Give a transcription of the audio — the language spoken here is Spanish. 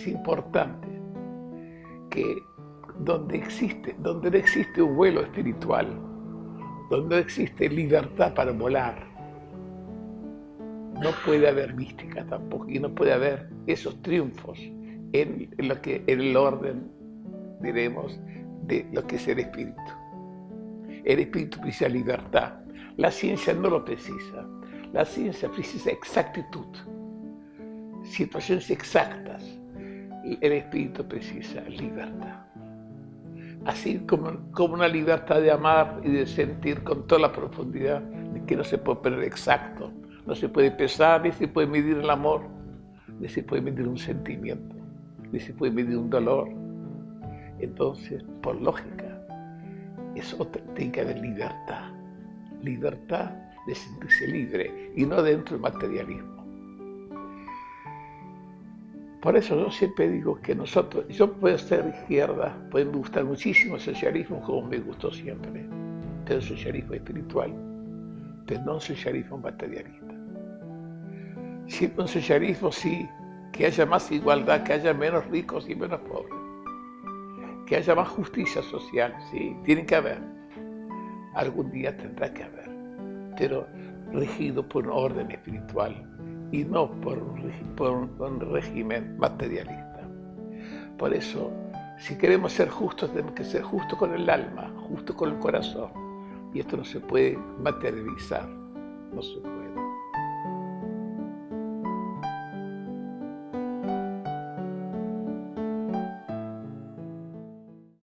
es importante que donde existe, donde no existe un vuelo espiritual, donde no existe libertad para volar, no puede haber mística tampoco y no puede haber esos triunfos en, lo que, en el orden, diremos, de lo que es el espíritu. El espíritu precisa libertad. La ciencia no lo precisa. La ciencia precisa exactitud, situaciones exactas. El espíritu precisa libertad. Así como, como una libertad de amar y de sentir con toda la profundidad de que no se puede poner exacto, no se puede pesar, ni se puede medir el amor, ni se puede medir un sentimiento, ni se puede medir un dolor. Entonces, por lógica, es otra, que haber libertad. Libertad de sentirse libre y no dentro del materialismo. Por eso yo siempre digo que nosotros, yo puedo ser izquierda, puede gustar muchísimo el socialismo como me gustó siempre, pero el socialismo espiritual, pero no el socialismo materialista. Siempre un socialismo sí, que haya más igualdad, que haya menos ricos y menos pobres, que haya más justicia social, sí, tiene que haber. Algún día tendrá que haber pero regido por un orden espiritual y no por un, régimen materialista. Por eso, si queremos ser justos, tenemos que ser justos con el alma, justos con el corazón. Y esto no se puede materializar, no se puede.